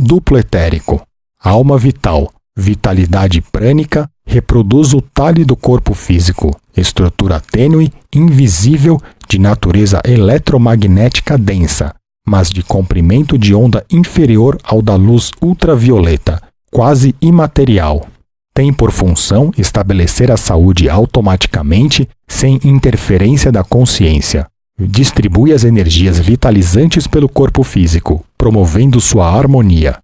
Duplo etérico. Alma vital, vitalidade prânica, reproduz o talhe do corpo físico, estrutura tênue, invisível, de natureza eletromagnética densa, mas de comprimento de onda inferior ao da luz ultravioleta, quase imaterial. Tem por função estabelecer a saúde automaticamente, sem interferência da consciência. Distribui as energias vitalizantes pelo corpo físico, promovendo sua harmonia.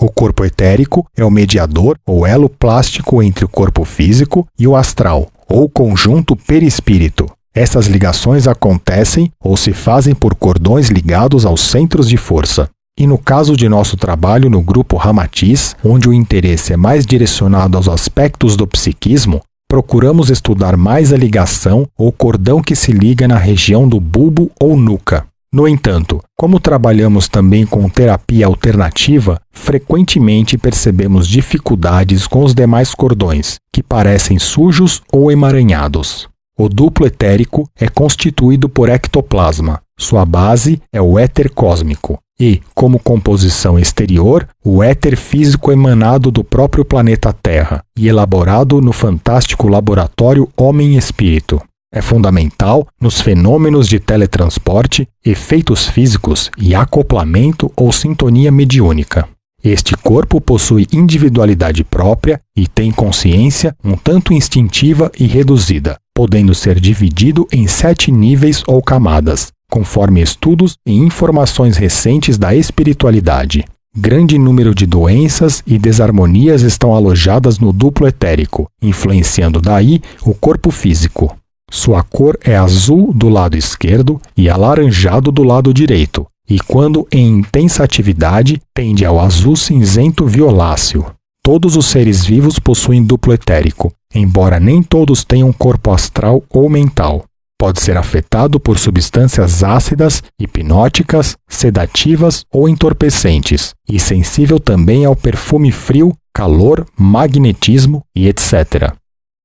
O corpo etérico é o mediador ou elo plástico entre o corpo físico e o astral, ou conjunto perispírito. Essas ligações acontecem ou se fazem por cordões ligados aos centros de força. E no caso de nosso trabalho no grupo Ramatiz, onde o interesse é mais direcionado aos aspectos do psiquismo, procuramos estudar mais a ligação ou cordão que se liga na região do bulbo ou nuca. No entanto, como trabalhamos também com terapia alternativa, frequentemente percebemos dificuldades com os demais cordões, que parecem sujos ou emaranhados. O duplo etérico é constituído por ectoplasma. Sua base é o éter cósmico, e, como composição exterior, o éter físico emanado do próprio planeta Terra e elaborado no fantástico laboratório Homem-Espírito. É fundamental nos fenômenos de teletransporte, efeitos físicos e acoplamento ou sintonia mediúnica. Este corpo possui individualidade própria e tem consciência um tanto instintiva e reduzida, podendo ser dividido em sete níveis ou camadas, conforme estudos e informações recentes da espiritualidade. Grande número de doenças e desarmonias estão alojadas no duplo etérico, influenciando daí o corpo físico. Sua cor é azul do lado esquerdo e alaranjado do lado direito, e quando em intensa atividade, tende ao azul cinzento violáceo. Todos os seres vivos possuem duplo etérico, embora nem todos tenham corpo astral ou mental. Pode ser afetado por substâncias ácidas, hipnóticas, sedativas ou entorpecentes, e sensível também ao perfume frio, calor, magnetismo e etc.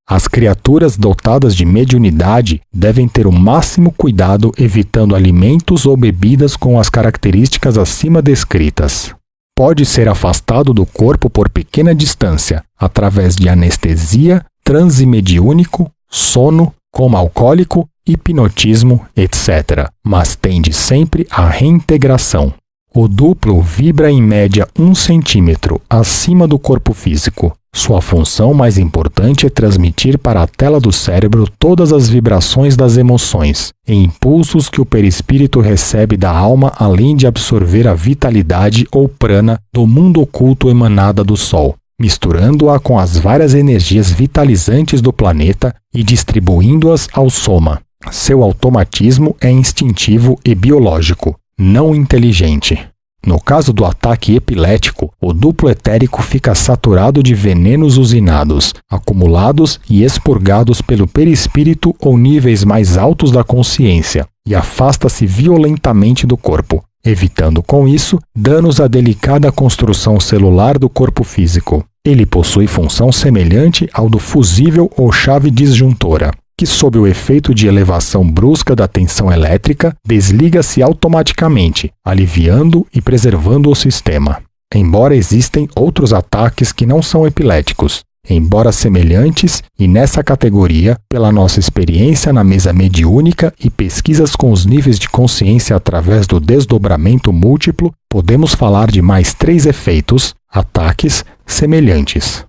As criaturas dotadas de mediunidade devem ter o máximo cuidado evitando alimentos ou bebidas com as características acima descritas. Pode ser afastado do corpo por pequena distância, através de anestesia, transe mediúnico, sono, coma alcoólico hipnotismo, etc., mas tende sempre à reintegração. O duplo vibra em média um centímetro acima do corpo físico. Sua função mais importante é transmitir para a tela do cérebro todas as vibrações das emoções e impulsos que o perispírito recebe da alma, além de absorver a vitalidade ou prana do mundo oculto emanada do Sol, misturando-a com as várias energias vitalizantes do planeta e distribuindo-as ao soma. Seu automatismo é instintivo e biológico, não inteligente. No caso do ataque epilético, o duplo etérico fica saturado de venenos usinados, acumulados e expurgados pelo perispírito ou níveis mais altos da consciência, e afasta-se violentamente do corpo, evitando com isso danos à delicada construção celular do corpo físico. Ele possui função semelhante ao do fusível ou chave disjuntora que, sob o efeito de elevação brusca da tensão elétrica, desliga-se automaticamente, aliviando e preservando o sistema. Embora existem outros ataques que não são epiléticos, embora semelhantes e nessa categoria, pela nossa experiência na mesa mediúnica e pesquisas com os níveis de consciência através do desdobramento múltiplo, podemos falar de mais três efeitos, ataques, semelhantes.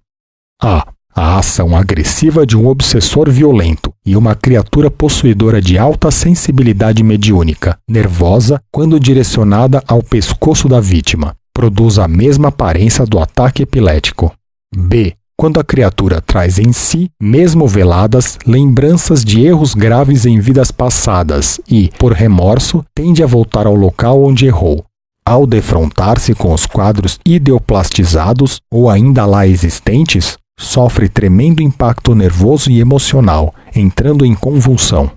A a ação agressiva de um obsessor violento e uma criatura possuidora de alta sensibilidade mediúnica, nervosa quando direcionada ao pescoço da vítima, produz a mesma aparência do ataque epilético. B. Quando a criatura traz em si, mesmo veladas, lembranças de erros graves em vidas passadas e, por remorso, tende a voltar ao local onde errou, ao defrontar-se com os quadros ideoplastizados ou ainda lá existentes, sofre tremendo impacto nervoso e emocional, entrando em convulsão.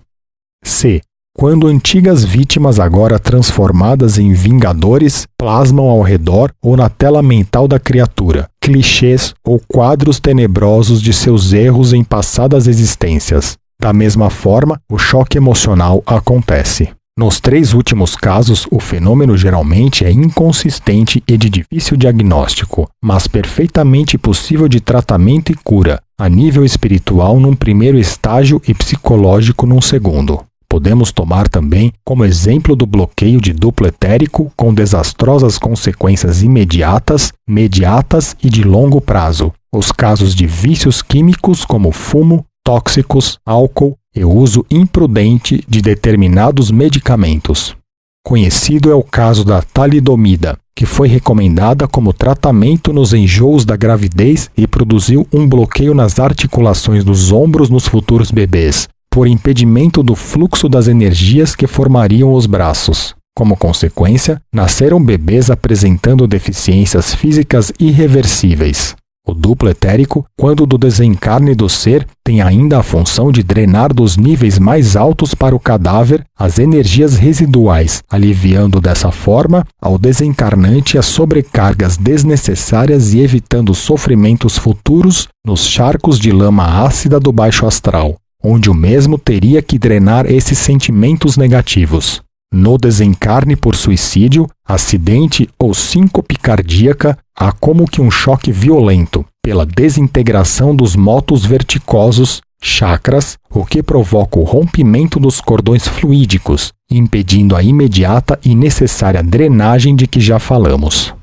C. Quando antigas vítimas, agora transformadas em vingadores, plasmam ao redor ou na tela mental da criatura clichês ou quadros tenebrosos de seus erros em passadas existências. Da mesma forma, o choque emocional acontece. Nos três últimos casos, o fenômeno geralmente é inconsistente e de difícil diagnóstico, mas perfeitamente possível de tratamento e cura, a nível espiritual num primeiro estágio e psicológico num segundo. Podemos tomar também como exemplo do bloqueio de duplo etérico com desastrosas consequências imediatas, mediatas e de longo prazo. Os casos de vícios químicos como fumo, tóxicos, álcool e uso imprudente de determinados medicamentos. Conhecido é o caso da talidomida, que foi recomendada como tratamento nos enjoos da gravidez e produziu um bloqueio nas articulações dos ombros nos futuros bebês, por impedimento do fluxo das energias que formariam os braços. Como consequência, nasceram bebês apresentando deficiências físicas irreversíveis. O duplo etérico, quando do desencarne do ser, tem ainda a função de drenar dos níveis mais altos para o cadáver as energias residuais, aliviando dessa forma ao desencarnante as sobrecargas desnecessárias e evitando sofrimentos futuros nos charcos de lama ácida do baixo astral onde o mesmo teria que drenar esses sentimentos negativos. No desencarne por suicídio, acidente ou síncope cardíaca, há como que um choque violento pela desintegração dos motos verticosos, chakras, o que provoca o rompimento dos cordões fluídicos, impedindo a imediata e necessária drenagem de que já falamos.